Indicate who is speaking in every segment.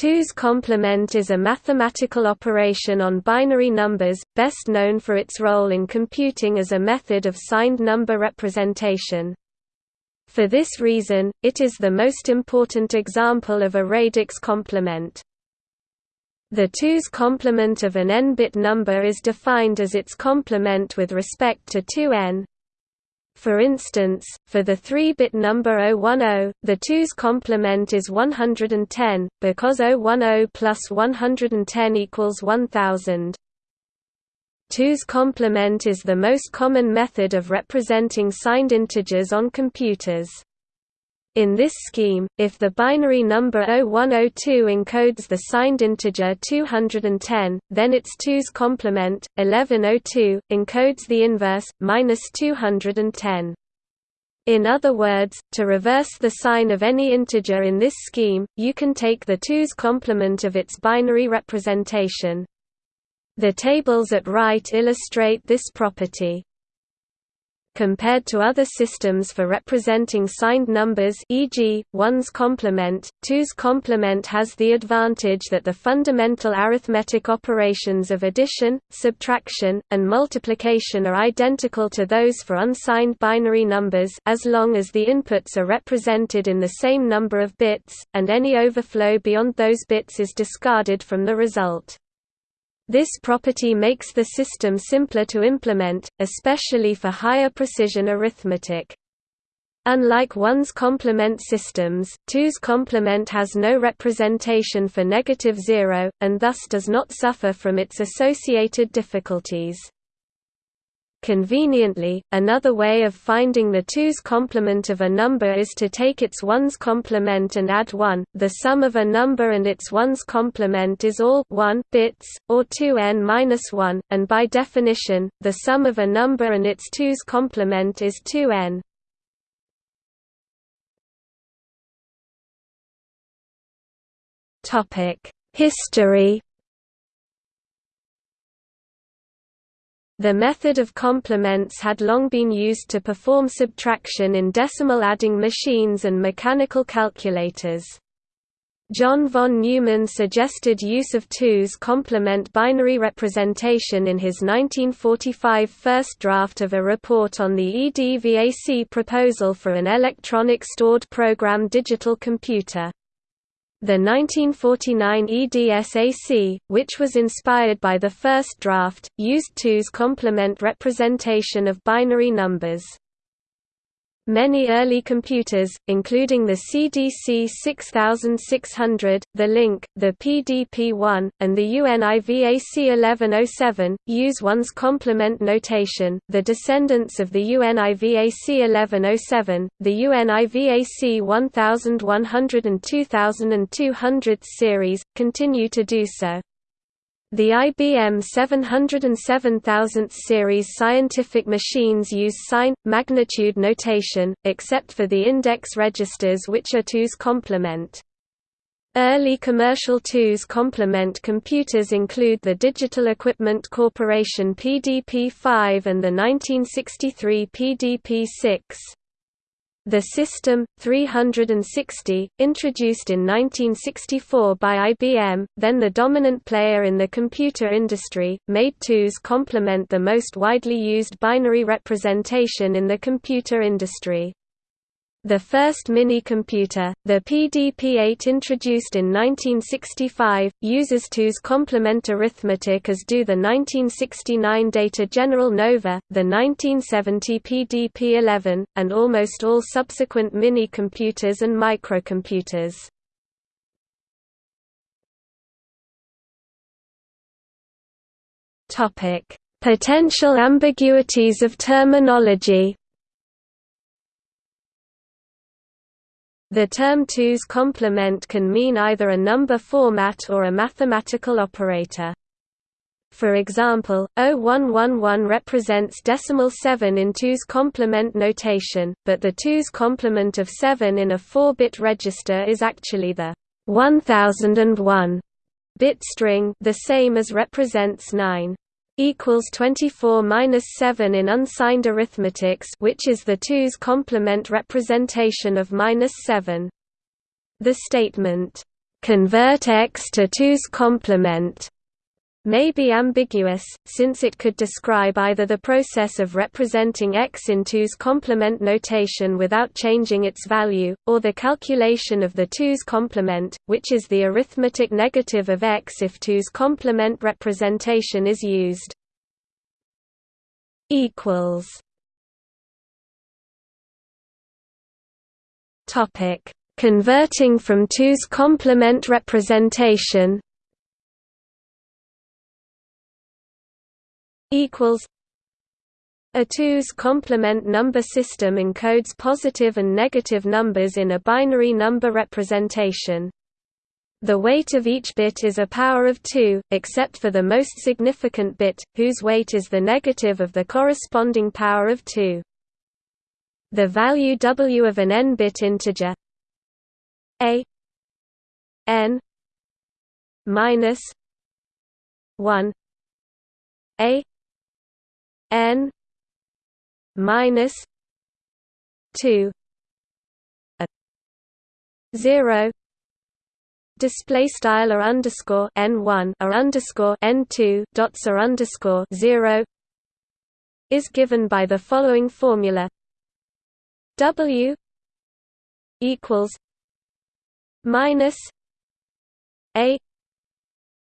Speaker 1: 2's complement is a mathematical operation on binary numbers, best known for its role in computing as a method of signed number representation. For this reason, it is the most important example of a radix complement. The 2's complement of an n-bit number is defined as its complement with respect to 2n, for instance, for the 3-bit number 010, the 2's complement is 110, because 010 plus 110 equals 1000. 2's complement is the most common method of representing signed integers on computers. In this scheme, if the binary number 0102 encodes the signed integer 210, then its 2's complement, 1102, encodes the inverse, minus 210. In other words, to reverse the sign of any integer in this scheme, you can take the 2's complement of its binary representation. The tables at right illustrate this property. Compared to other systems for representing signed numbers e.g., 1's complement, 2's complement has the advantage that the fundamental arithmetic operations of addition, subtraction, and multiplication are identical to those for unsigned binary numbers as long as the inputs are represented in the same number of bits, and any overflow beyond those bits is discarded from the result. This property makes the system simpler to implement, especially for higher precision arithmetic. Unlike 1's complement systems, 2's complement has no representation for negative zero, and thus does not suffer from its associated difficulties. Conveniently, another way of finding the 2's complement of a number is to take its 1's complement and add 1. The sum of a number and its 1's complement is all 1 bits, or 2n-1, and by definition, the sum of a number and its 2's complement is 2n. History The method of complements had long been used to perform subtraction in decimal adding machines and mechanical calculators. John von Neumann suggested use of 2's complement binary representation in his 1945 first draft of a report on the EDVAC proposal for an electronic stored program digital computer. The 1949 EDSAC, which was inspired by the first draft, used 2's complement representation of binary numbers. Many early computers, including the CDC 6600, the LINC, the PDP-1, and the UNIVAC 1107, use 1's complement notation. The descendants of the UNIVAC 1107, the UNIVAC 1100 and 2200 series, continue to do so. The IBM 707000 series scientific machines use sign, magnitude notation, except for the index registers which are 2's complement. Early commercial 2's complement computers include the Digital Equipment Corporation PDP-5 and the 1963 PDP-6. The System 360, introduced in 1964 by IBM, then the dominant player in the computer industry, made 2's complement the most widely used binary representation in the computer industry. The first mini-computer, the PDP-8 introduced in 1965, uses 2's complement arithmetic as do the 1969 Data General Nova, the 1970 PDP-11, and almost all subsequent mini-computers and microcomputers. Potential ambiguities of terminology The term 2's complement can mean either a number format or a mathematical operator. For example, 0111 represents decimal 7 in 2's complement notation, but the 2's complement of 7 in a 4-bit register is actually the 1001 bit string the same as represents 9 equals 24 minus 7 in unsigned arithmetics which is the 2's complement representation of minus 7. The statement, convert x to 2's complement may be ambiguous, since it could describe either the process of representing x in 2's complement notation without changing its value, or the calculation of the 2's complement, which is the arithmetic negative of x if 2's complement representation is used. Converting from 2's complement representation equals a 2's complement number system encodes positive and negative numbers in a binary number representation. The weight of each bit is a power of 2, except for the most significant bit, whose weight is the negative of the corresponding power of 2. The value w of an n-bit integer a n minus 1 a n minus 2 a 0 display style or underscore n1 or underscore n2 dots or underscore 0 is given by the following formula. W equals minus a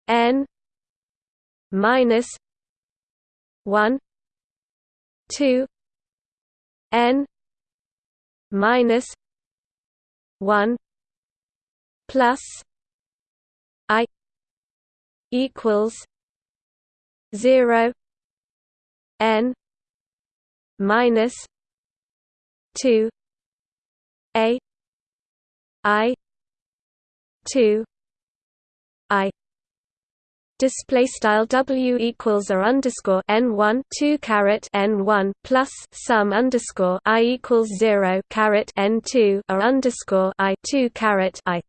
Speaker 1: n minus 1 2 n minus 1 plus i equals 0 n minus 2 a i 2 i display style w equals or underscore n one two caret n one plus sum underscore i equals zero caret n two or underscore i two caret i.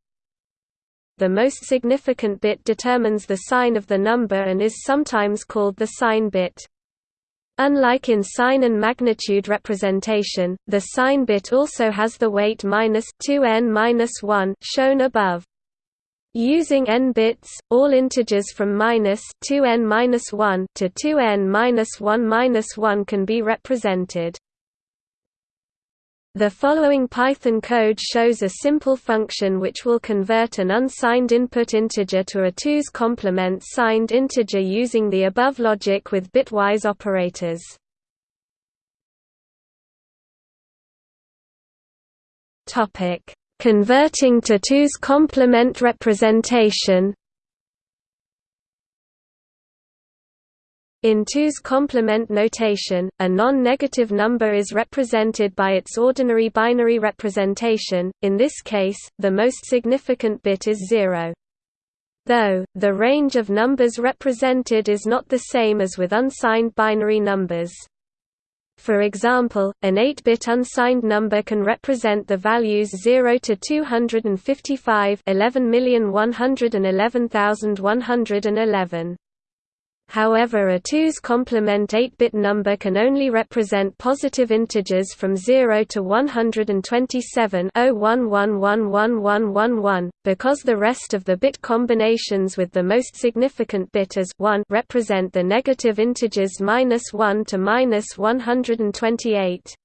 Speaker 1: The most significant bit determines the sign of the number and is sometimes called the sign bit. Unlike in sign and magnitude representation, the sign bit also has the weight minus 2n minus 1 shown above. Using n bits, all integers from minus 2n minus 1 to 2n minus 1 minus 1 can be represented. The following Python code shows a simple function which will convert an unsigned input integer to a 2's complement signed integer using the above logic with bitwise operators. Topic Converting to 2's complement representation In 2's complement notation, a non-negative number is represented by its ordinary binary representation, in this case, the most significant bit is 0. Though, the range of numbers represented is not the same as with unsigned binary numbers. For example, an 8-bit unsigned number can represent the values 0 to 255 11,111,111. However a 2's complement 8-bit number can only represent positive integers from 0 to 127 because the rest of the bit combinations with the most significant bit as 1 represent the negative integers minus 1 to minus 128.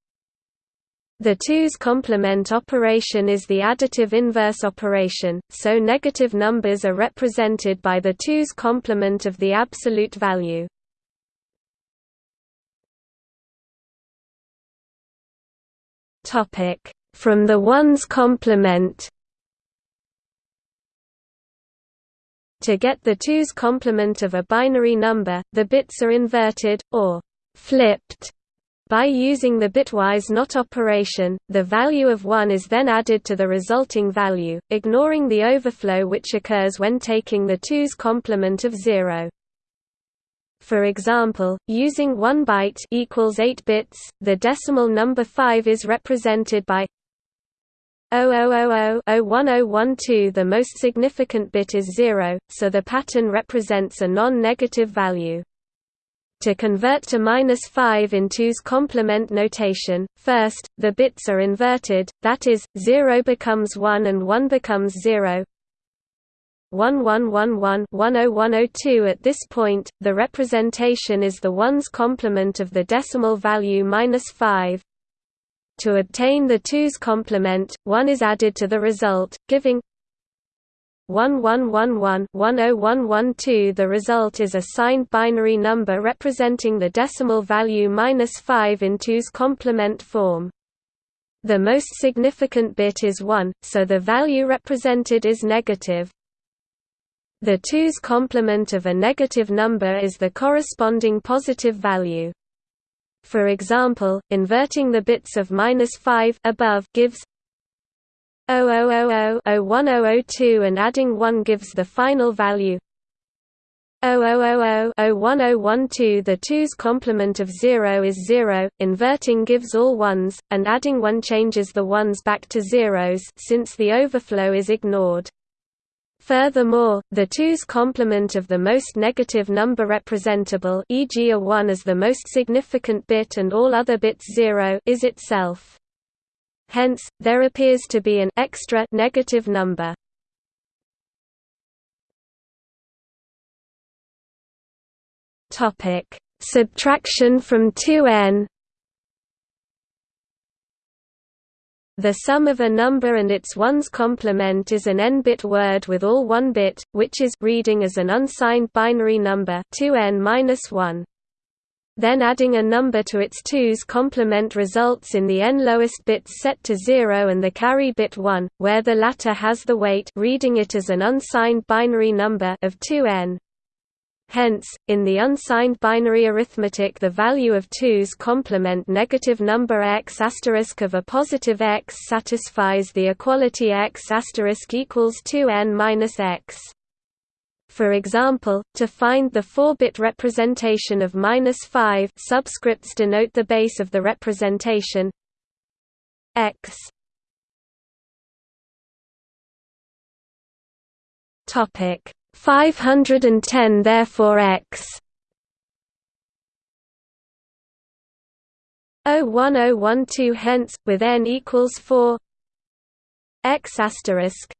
Speaker 1: The 2's complement operation is the additive inverse operation, so negative numbers are represented by the 2's complement of the absolute value. From the 1's complement To get the 2's complement of a binary number, the bits are inverted, or flipped by using the bitwise NOT operation, the value of 1 is then added to the resulting value, ignoring the overflow which occurs when taking the 2's complement of 0. For example, using 1 byte equals 8 bits, the decimal number 5 is represented by 0000-01012 the most significant bit is 0, so the pattern represents a non-negative value. To convert to minus 5 in 2's complement notation, first, the bits are inverted, that is, 0 becomes 1 and 1 becomes 0. 1111-10102 At this point, the representation is the ones complement of the decimal value minus 5. To obtain the 2's complement, 1 is added to the result, giving 1111-10112 The result is a signed binary number representing the decimal value minus 5 in 2's complement form. The most significant bit is 1, so the value represented is negative. The 2's complement of a negative number is the corresponding positive value. For example, inverting the bits of minus 5 above gives 0000-01002 and adding 1 gives the final value 0000-01012 The 2's complement of 0 is 0, inverting gives all ones, and adding 1 changes the ones back to zeros since the overflow is ignored. Furthermore, the 2's complement of the most negative number representable e.g. a 1 as the most significant bit and all other bits 0 is itself. Hence, there appears to be an extra negative number. Topic: Subtraction from 2n. The sum of a number and its ones complement is an n-bit word with all one bit, which is reading as an unsigned binary number 2n-1. Then adding a number to its 2's complement results in the n lowest bits set to 0 and the carry bit 1, where the latter has the weight reading it as an unsigned binary number of 2n. Hence, in the unsigned binary arithmetic the value of 2's complement negative number x of a positive x satisfies the equality x equals 2n minus x. For example, to find the 4-bit representation of minus 5 subscripts denote the base of the representation. X. Topic. 510 therefore x. 01012 hence with n equals 4 x asterisk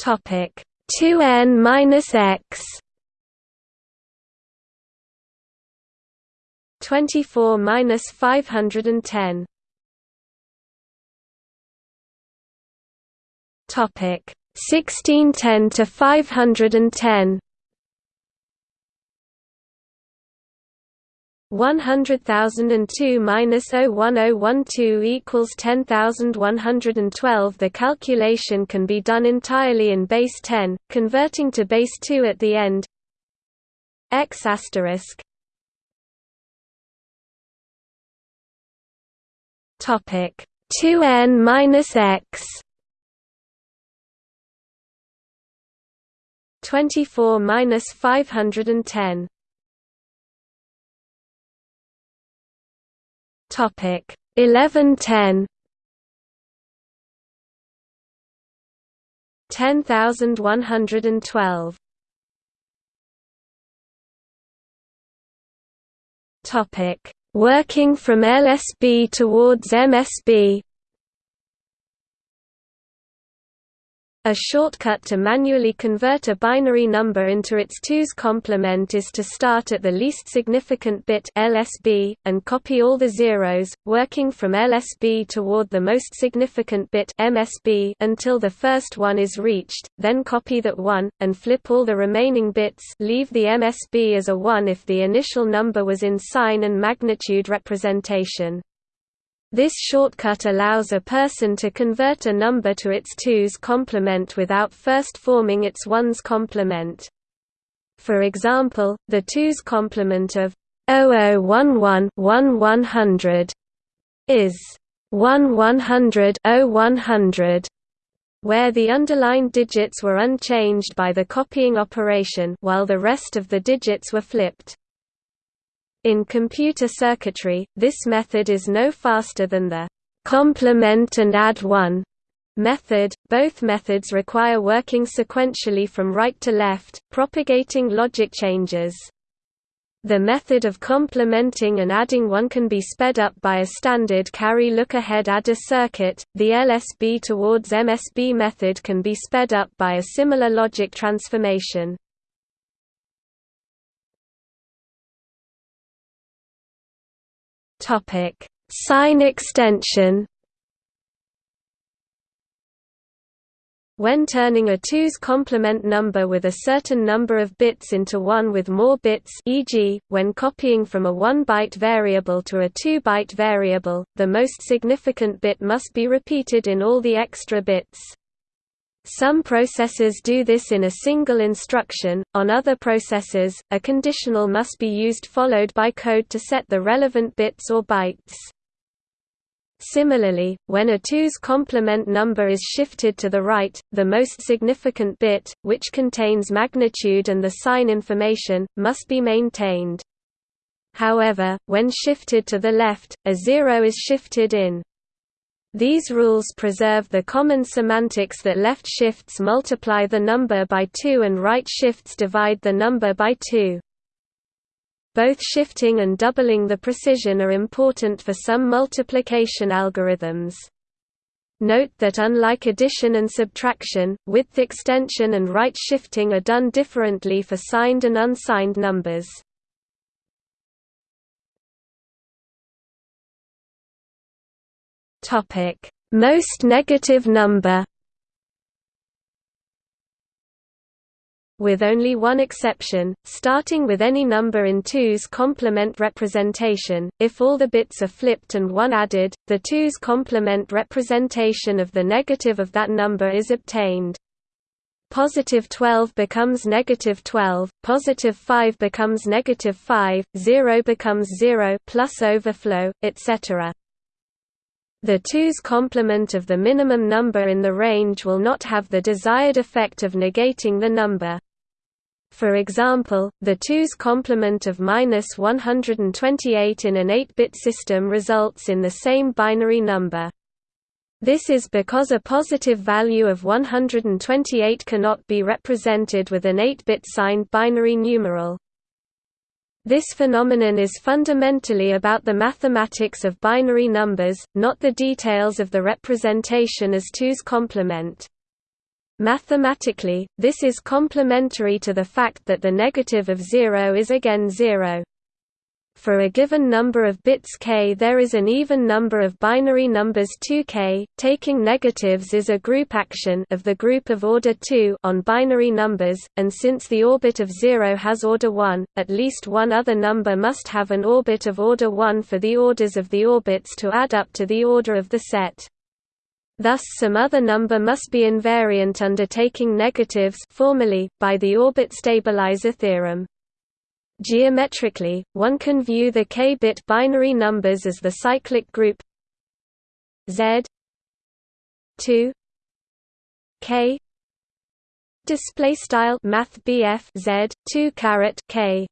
Speaker 1: topic. 2n minus x. 24 minus 510 Topic. 1610 to 510 100,002 minus 01012 equals 10,112 The calculation can be done entirely in base 10, converting to base 2 at the end. X asterisk. Topic 2n minus x. 24 minus 510. Topic 1110. 10112. Topic Working from LSB towards MSB A shortcut to manually convert a binary number into its 2's complement is to start at the least significant bit LSB, and copy all the zeros, working from LSB toward the most significant bit MSB until the first one is reached, then copy that one, and flip all the remaining bits leave the MSB as a 1 if the initial number was in sign and magnitude representation. This shortcut allows a person to convert a number to its 2's complement without first forming its 1's complement. For example, the 2's complement of 0011 100 is 1 100 100 where the underlined digits were unchanged by the copying operation while the rest of the digits were flipped. In computer circuitry, this method is no faster than the complement and add one method. Both methods require working sequentially from right to left, propagating logic changes. The method of complementing and adding one can be sped up by a standard carry look-ahead adder circuit. The LSB towards MSB method can be sped up by a similar logic transformation. Topic: Sign extension When turning a 2's complement number with a certain number of bits into one with more bits e.g., when copying from a 1-byte variable to a 2-byte variable, the most significant bit must be repeated in all the extra bits. Some processors do this in a single instruction, on other processors, a conditional must be used followed by code to set the relevant bits or bytes. Similarly, when a 2's complement number is shifted to the right, the most significant bit, which contains magnitude and the sign information, must be maintained. However, when shifted to the left, a zero is shifted in. These rules preserve the common semantics that left shifts multiply the number by 2 and right shifts divide the number by 2. Both shifting and doubling the precision are important for some multiplication algorithms. Note that unlike addition and subtraction, width extension and right shifting are done differently for signed and unsigned numbers. Most negative number with only one exception, starting with any number in 2's complement representation, if all the bits are flipped and 1 added, the 2's complement representation of the negative of that number is obtained. Positive 12 becomes negative 12, positive 5 becomes negative 5, 0 becomes 0 plus overflow, etc. The 2's complement of the minimum number in the range will not have the desired effect of negating the number. For example, the 2's complement of minus 128 in an 8-bit system results in the same binary number. This is because a positive value of 128 cannot be represented with an 8-bit signed binary numeral. This phenomenon is fundamentally about the mathematics of binary numbers, not the details of the representation as 2's complement. Mathematically, this is complementary to the fact that the negative of 0 is again 0. For a given number of bits k there is an even number of binary numbers 2k. Taking negatives is a group action of the group of order 2 on binary numbers, and since the orbit of 0 has order 1, at least one other number must have an orbit of order 1 for the orders of the orbits to add up to the order of the set. Thus some other number must be invariant under taking negatives formally, by the orbit stabilizer theorem. Geometrically, one can view the k-bit binary numbers as the cyclic group Z 2 k display style math Z 2 caret k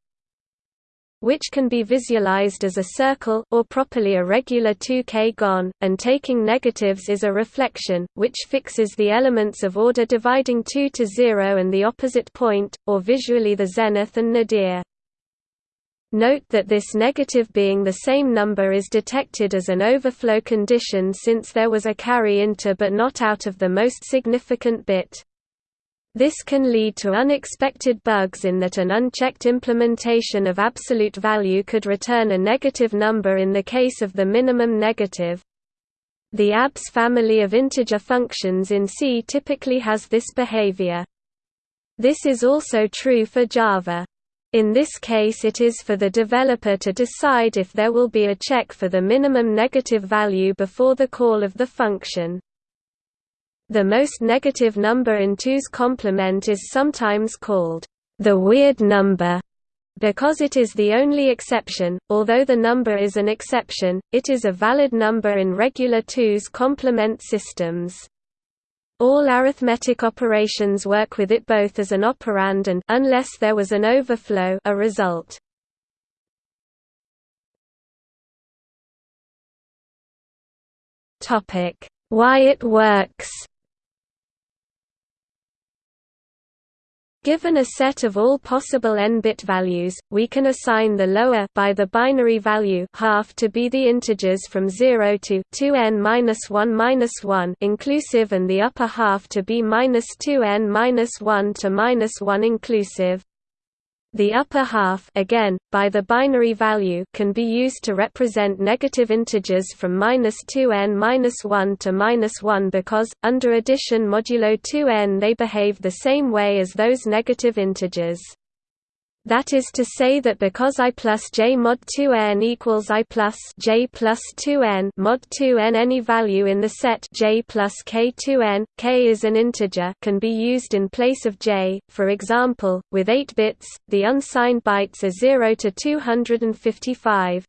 Speaker 1: which can be visualized as a circle or properly a regular 2k gon, and taking negatives is a reflection, which fixes the elements of order dividing 2 to 0 and the opposite point, or visually the zenith and nadir. Note that this negative being the same number is detected as an overflow condition since there was a carry into but not out of the most significant bit. This can lead to unexpected bugs in that an unchecked implementation of absolute value could return a negative number in the case of the minimum negative. The ABS family of integer functions in C typically has this behavior. This is also true for Java. In this case it is for the developer to decide if there will be a check for the minimum negative value before the call of the function. The most negative number in 2's complement is sometimes called the weird number because it is the only exception, although the number is an exception, it is a valid number in regular 2's complement systems. All arithmetic operations work with it both as an operand and unless there was an overflow a result. Topic: Why it works. Given a set of all possible n-bit values, we can assign the lower by the binary value half to be the integers from 0 to 2n-1-1 inclusive and the upper half to be -2n-1 to -1 inclusive. The upper half again, by the binary value can be used to represent negative integers from -2n-1 to -1 because, under addition modulo 2n they behave the same way as those negative integers. That is to say that because i plus j mod 2n equals i plus j plus 2n mod 2n any value in the set j plus k 2n, k is an integer can be used in place of j. For example, with 8 bits, the unsigned bytes are 0 to 255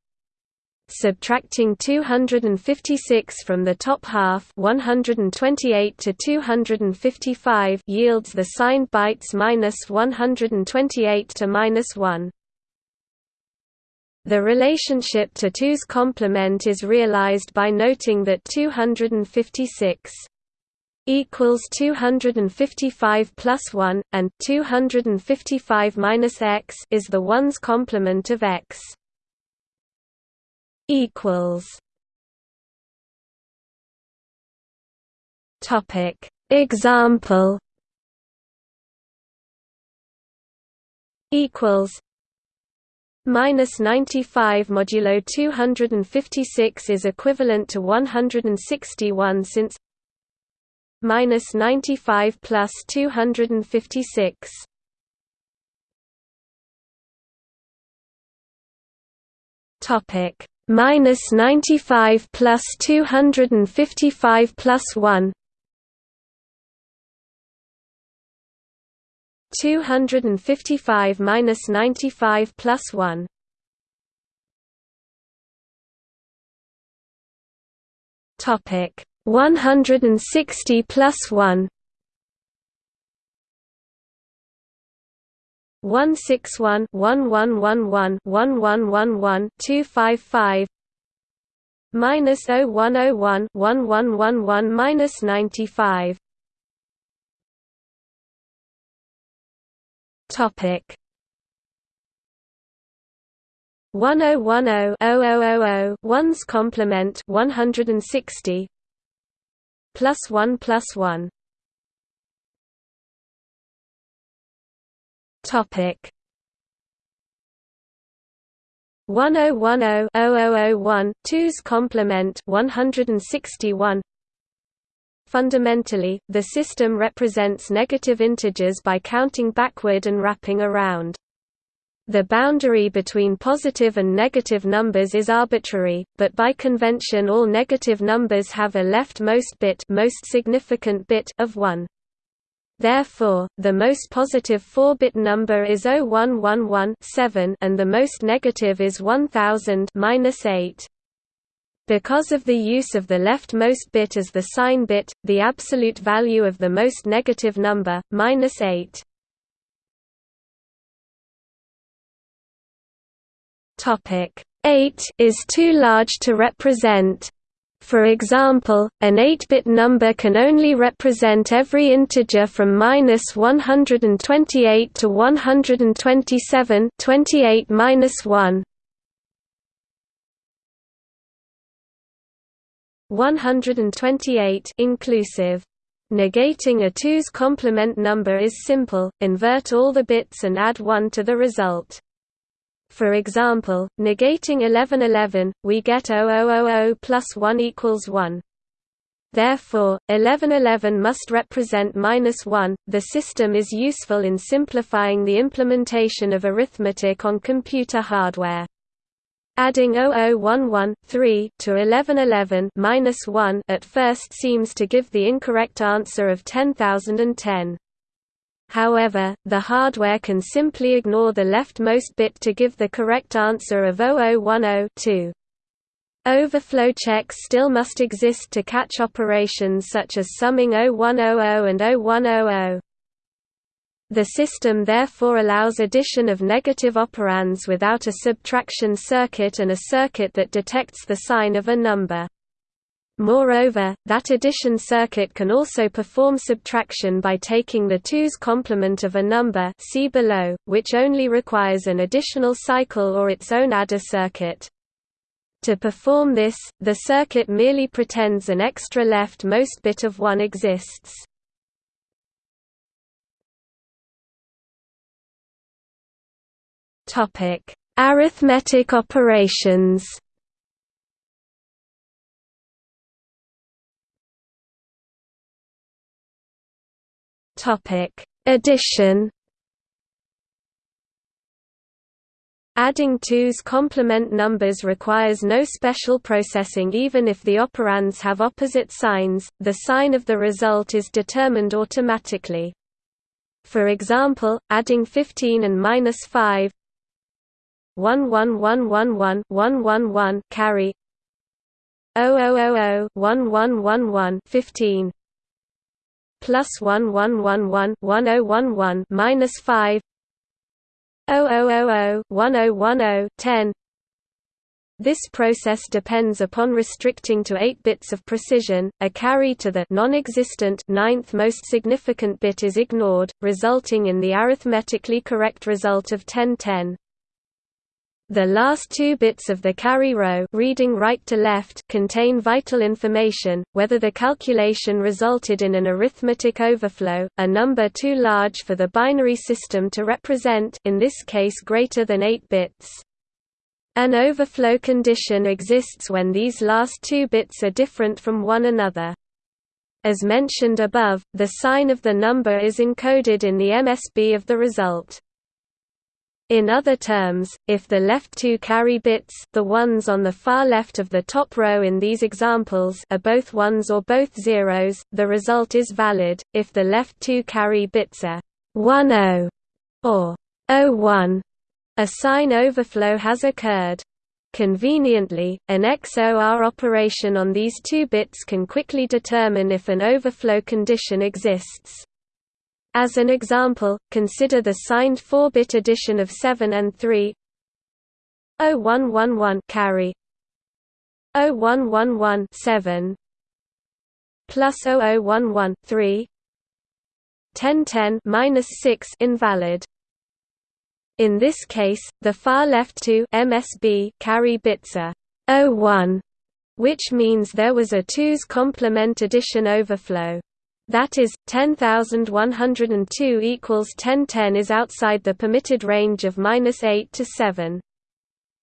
Speaker 1: subtracting 256 from the top half 128 to 255 yields the signed bytes minus 128 to minus 1. The relationship to 2's complement is realized by noting that 256 equals 255 plus 1, and 255 minus x is the ones complement of x equals. Topic. Example. Equals. Minus 95 modulo 256 is equivalent to 161 since minus 95 plus 256 topic minus 95 plus 255 plus 1 255 minus 95 plus 1 topic. 160 plus 1 161 1111 minus 0101 1111 minus 95 topic. 1010 one's complement 160 plus 1 plus 1 Topic 1010-0001, 2's complement 161 Fundamentally, the system represents negative integers by counting backward and wrapping around. The boundary between positive and negative numbers is arbitrary, but by convention all negative numbers have a leftmost bit most significant bit of 1. Therefore, the most positive 4-bit number is 0111 and the most negative is 1000 -8. Because of the use of the leftmost bit as the sign bit, the absolute value of the most negative number, minus 8. Topic 8 is too large to represent for example, an 8-bit number can only represent every integer from minus 128 to 127 28 minus 1. 128 inclusive. Negating a 2's complement number is simple, invert all the bits and add 1 to the result. For example, negating 1111, we get 0000 plus 1 equals 1. Therefore, 1111 must represent minus 1. The system is useful in simplifying the implementation of arithmetic on computer hardware. Adding 0011 3 to 1111 minus 1 at first seems to give the incorrect answer of 10010. However, the hardware can simply ignore the leftmost bit to give the correct answer of 0010 Overflow checks still must exist to catch operations such as summing 0100 and 0100. The system therefore allows addition of negative operands without a subtraction circuit and a circuit that detects the sign of a number. Moreover, that addition circuit can also perform subtraction by taking the 2's complement of a number see below, which only requires an additional cycle or its own adder circuit. To perform this, the circuit merely pretends an extra leftmost bit of 1 exists. Arithmetic operations Topic: Addition. Adding 2's complement numbers requires no special processing even if the operands have opposite signs, the sign of the result is determined automatically. For example, adding 15 and minus 5 1 1 1 1 1 1 1 1 carry 0000 1 1 1 1 15 plus 1111 1011 minus 5 0000 1010 10 this process depends upon restricting to 8 bits of precision, a carry to the non-existent ninth most significant bit is ignored, resulting in the arithmetically correct result of 1010. The last two bits of the carry row reading right to left contain vital information, whether the calculation resulted in an arithmetic overflow, a number too large for the binary system to represent in this case greater than 8 bits. An overflow condition exists when these last two bits are different from one another. As mentioned above, the sign of the number is encoded in the MSB of the result. In other terms, if the left two carry bits the ones on the far left of the top row in these examples are both ones or both zeros, the result is valid, if the left two carry bits are 1-0 or 0-1, a sign overflow has occurred. Conveniently, an XOR operation on these two bits can quickly determine if an overflow condition exists. As an example, consider the signed 4-bit addition of 7 and 3 0111 carry 0111 7 plus 0011 3 1010 minus 6 invalid. In this case, the far left two MSB carry bits are 01, which means there was a 2's complement addition overflow. That is, 10,102 equals 1010 is outside the permitted range of minus 8 to 7.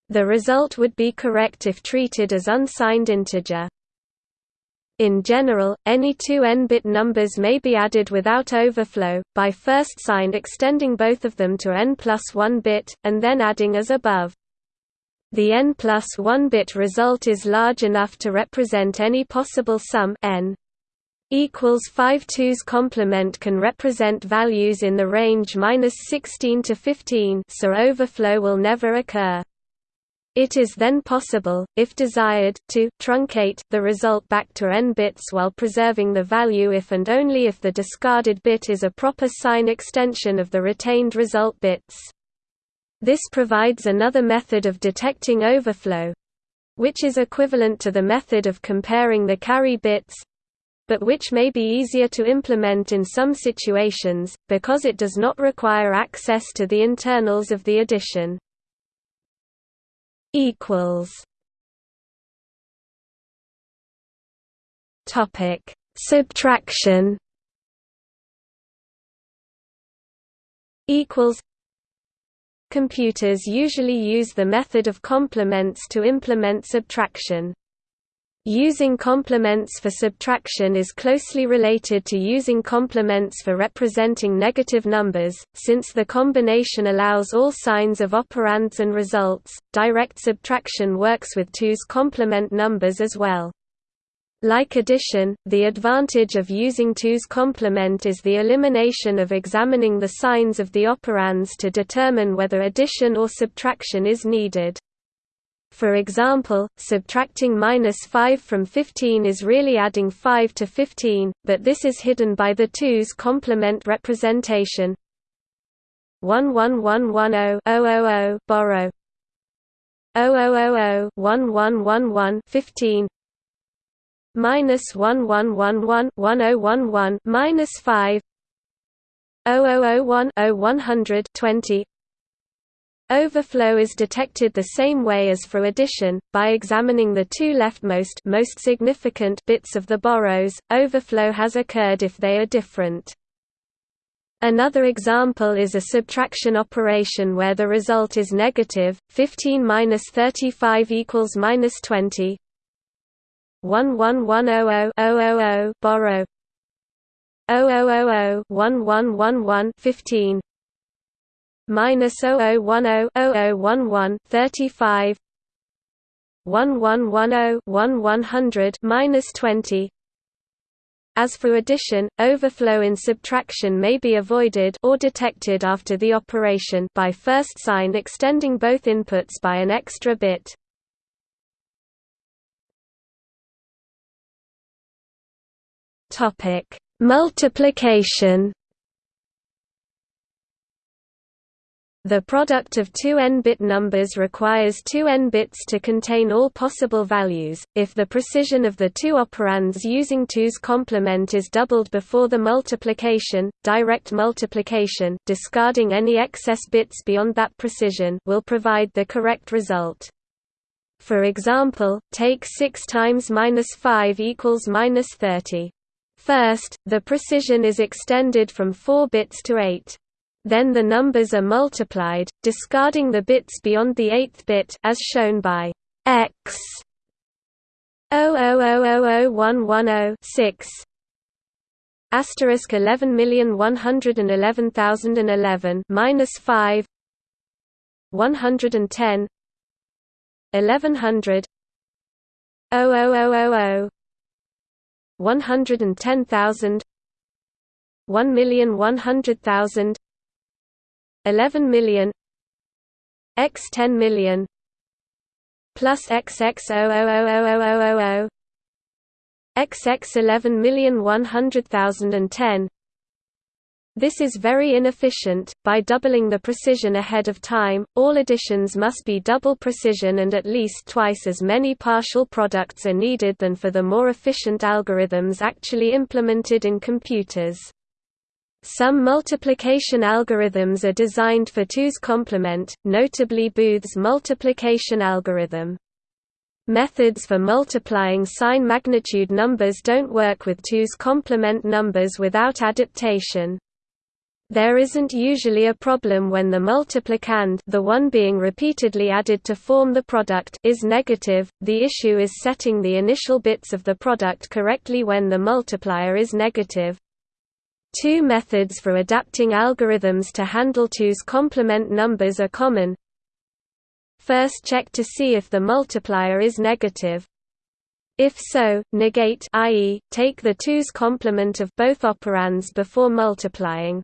Speaker 1: The result would be correct if treated as unsigned integer. In general, any two n-bit numbers may be added without overflow, by first sign extending both of them to n plus 1 bit, and then adding as above. The n plus 1 bit result is large enough to represent any possible sum n equals 5 2's complement can represent values in the range minus 16 to 15 so overflow will never occur. It is then possible, if desired, to truncate the result back to n bits while preserving the value if and only if the discarded bit is a proper sign extension of the retained result bits. This provides another method of detecting overflow which is equivalent to the method of comparing the carry bits but which may be easier to implement in some situations, because it does not require access to the internals of the addition. Subtraction. Computers usually use the method of complements to implement subtraction. Using complements for subtraction is closely related to using complements for representing negative numbers, since the combination allows all signs of operands and results. Direct subtraction works with 2's complement numbers as well. Like addition, the advantage of using 2's complement is the elimination of examining the signs of the operands to determine whether addition or subtraction is needed. For example, subtracting minus 5 from 15 is really adding 5 to 15, but this is hidden by the 2's complement representation. 11110 borrow 0000 1111 15 minus one one one one one oh one one minus five oh oh oh one oh one hundred twenty Overflow is detected the same way as for addition, by examining the two leftmost most significant bits of the borrows. Overflow has occurred if they are different. Another example is a subtraction operation where the result is negative, 15 minus 35 equals minus 20. 11100 borrow 0000 1111 15 minus 0010 0011 35 1110 1100 minus 20 as for addition, overflow in subtraction may be avoided or detected after the operation by first sign extending both inputs by an extra bit. Topic: Multiplication The product of two n-bit numbers requires two n bits to contain all possible values. If the precision of the two operands using 2's complement is doubled before the multiplication, direct multiplication, discarding any excess bits beyond that precision, will provide the correct result. For example, take 6 times minus 5 equals minus 30. First, the precision is extended from 4 bits to 8. Then the numbers are multiplied, discarding the bits beyond the eighth bit as shown by x 0000110 asterisk 11111011 minus 5 110 1100 00000 110,000 1,100,000 11 million x 10 million plus xx0000000 xx 11 million 100,010 this is very inefficient. By doubling the precision ahead of time, all additions must be double precision and at least twice as many partial products are needed than for the more efficient algorithms actually implemented in computers. Some multiplication algorithms are designed for 2's complement, notably Booth's multiplication algorithm. Methods for multiplying sign magnitude numbers don't work with 2's complement numbers without adaptation. There isn't usually a problem when the multiplicand the one being repeatedly added to form the product is negative, the issue is setting the initial bits of the product correctly when the multiplier is negative. Two methods for adapting algorithms to handle 2's complement numbers are common. First check to see if the multiplier is negative. If so, negate i.e., take the 2's complement of both operands before multiplying.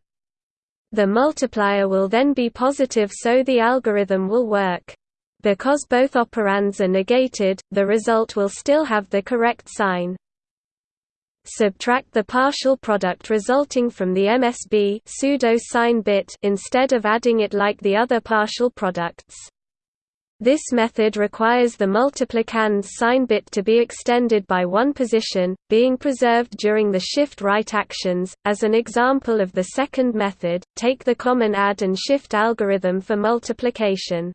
Speaker 1: The multiplier will then be positive so the algorithm will work. Because both operands are negated, the result will still have the correct sign. Subtract the partial product resulting from the MSB pseudo sign bit instead of adding it like the other partial products. This method requires the multiplicand's sign bit to be extended by one position, being preserved during the shift right actions. As an example of the second method, take the common add and shift algorithm for multiplication.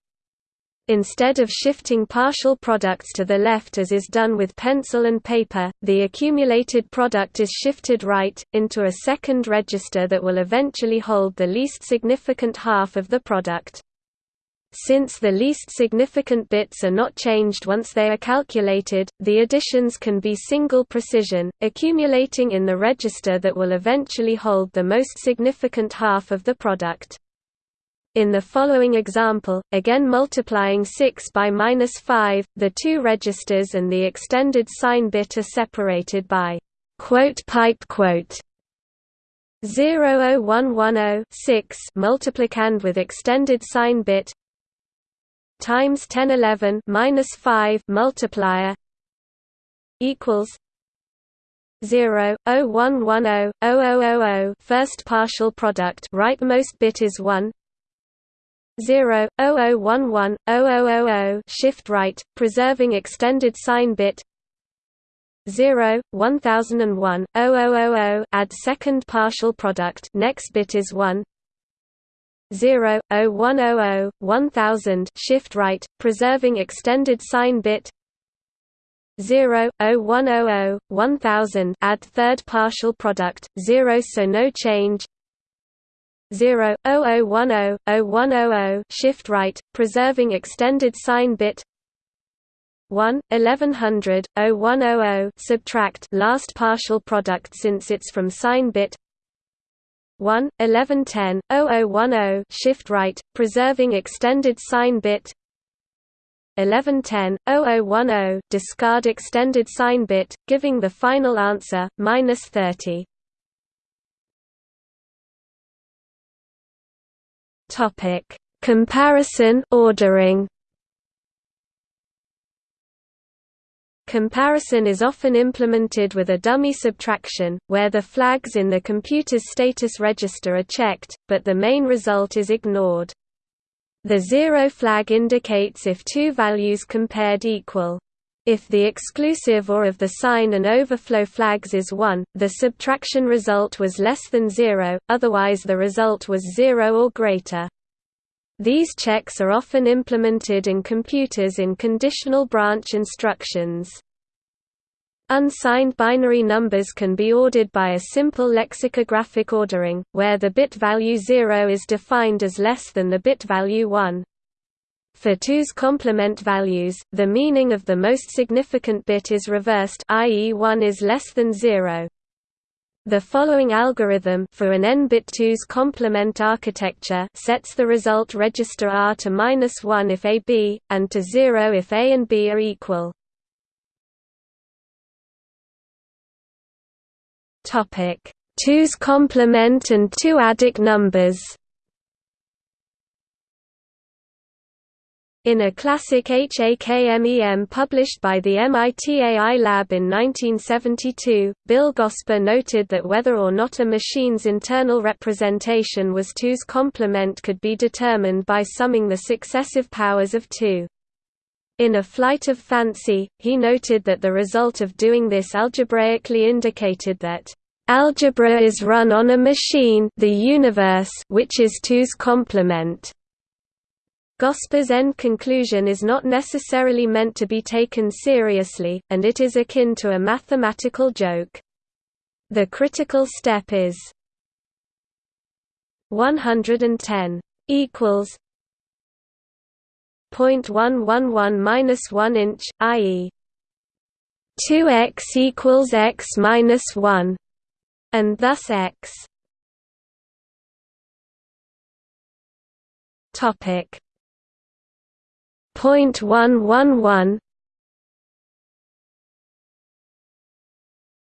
Speaker 1: Instead of shifting partial products to the left as is done with pencil and paper, the accumulated product is shifted right, into a second register that will eventually hold the least significant half of the product. Since the least significant bits are not changed once they are calculated, the additions can be single precision, accumulating in the register that will eventually hold the most significant half of the product. In the following example, again multiplying 6 by minus 5, the two registers and the extended sign bit are separated by quote pipe quote 00110 6 multiplicand with extended sign bit times 1011 minus 5 multiplier equals 0 0110 0000 first partial product rightmost bit is 1 0, 0011, 0000 shift right, preserving extended sign bit 0, 1001, 0000 add second partial product next bit is 1 0, 0100, 1000 shift right, preserving extended sign bit 0, 0100, 1000 add third partial product, 0 so no change 0, 0010, 0100 shift right, preserving extended sign bit. 1, 1100, 0100 subtract last partial product since it's from sign bit. 1, 1110, 0010 shift right, preserving extended sign bit. 1110, 0010 discard extended sign bit, giving the final answer, minus 30. Topic: Comparison ordering. Comparison is often implemented with a dummy subtraction, where the flags in the computer's status register are checked, but the main result is ignored. The zero flag indicates if two values compared equal. If the exclusive OR of the sign and overflow flags is 1, the subtraction result was less than 0, otherwise the result was 0 or greater. These checks are often implemented in computers in conditional branch instructions. Unsigned binary numbers can be ordered by a simple lexicographic ordering, where the bit value 0 is defined as less than the bit value 1. For 2's complement values, the meaning of the most significant bit is reversed i.e. 1 is less than 0. The following algorithm for an n-bit 2's complement architecture sets the result register R to -1 if A B, and to 0 if A and B are equal. Topic: 2's complement and two-adic numbers. In a classic HAKMEM published by the MIT AI Lab in 1972, Bill Gosper noted that whether or not a machine's internal representation was 2's complement could be determined by summing the successive powers of 2. In A Flight of Fancy, he noted that the result of doing this algebraically indicated that algebra is run on a machine the universe which is 2's complement. Gosper's end conclusion is not necessarily meant to be taken seriously, and it is akin to a mathematical joke. The critical step is 110 equals 0.111 minus 1 inch, i.e. 2x equals x minus 1, and thus x. Topic. 0.111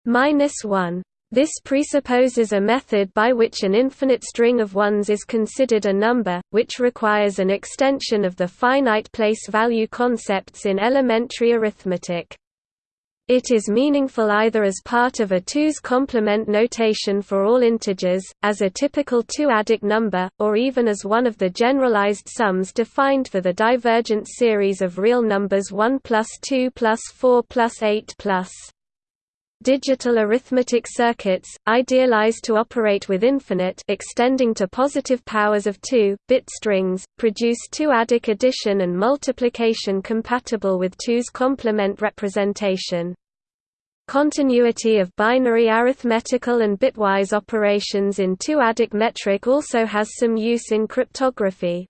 Speaker 1: minus 1 this presupposes a method by which an infinite string of ones is considered a number, which requires an extension of the finite place value concepts in elementary arithmetic. It is meaningful either as part of a 2's complement notation for all integers, as a typical two-adic number, or even as one of the generalized sums defined for the divergent series of real numbers 1 plus 2 plus 4 plus 8 plus digital arithmetic circuits, idealized to operate with infinite extending to positive powers of 2, bit strings, produce two-adic addition and multiplication compatible with 2's complement representation. Continuity of binary arithmetical and bitwise operations in two-adic metric also has some use in cryptography.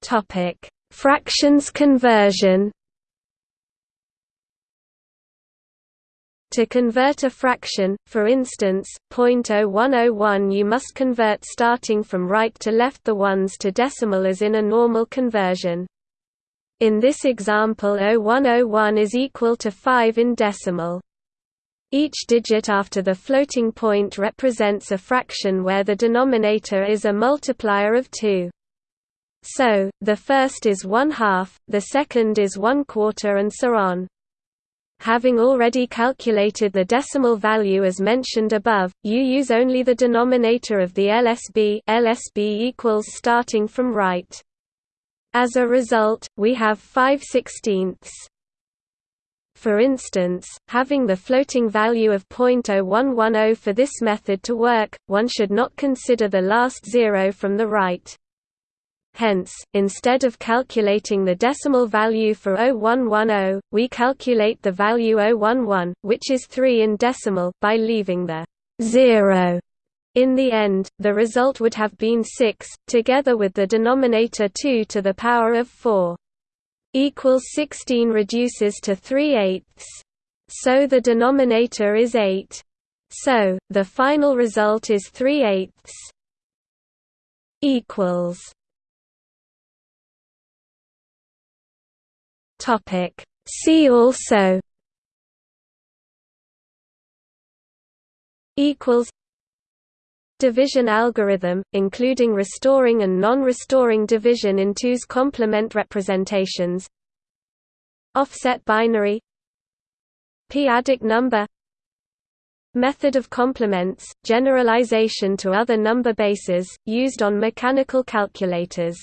Speaker 1: Topic Fractions conversion To convert a fraction, for instance, 0.0101 you must convert starting from right to left the ones to decimal as in a normal conversion. In this example 0101 is equal to 5 in decimal. Each digit after the floating point represents a fraction where the denominator is a multiplier of 2. So, the first is one half, the second is one quarter and so on. Having already calculated the decimal value as mentioned above, you use only the denominator of the LSB LSB equals starting from right. As a result, we have 5 sixteenths. For instance, having the floating value of 0.0110 for this method to work, one should not consider the last zero from the right. Hence, instead of calculating the decimal value for 0110, we calculate the value 011, which is 3 in decimal, by leaving the 0 in the end, the result would have been 6, together with the denominator 2 to the power of 4. Equals 16 reduces to 3 eighths. So the denominator is 8. So, the final result is 3 eighths. Equals. Topic. See also. Equals division algorithm, including restoring and non-restoring division in twos complement representations offset binary p-adic number Method of complements, generalization to other number bases, used on mechanical calculators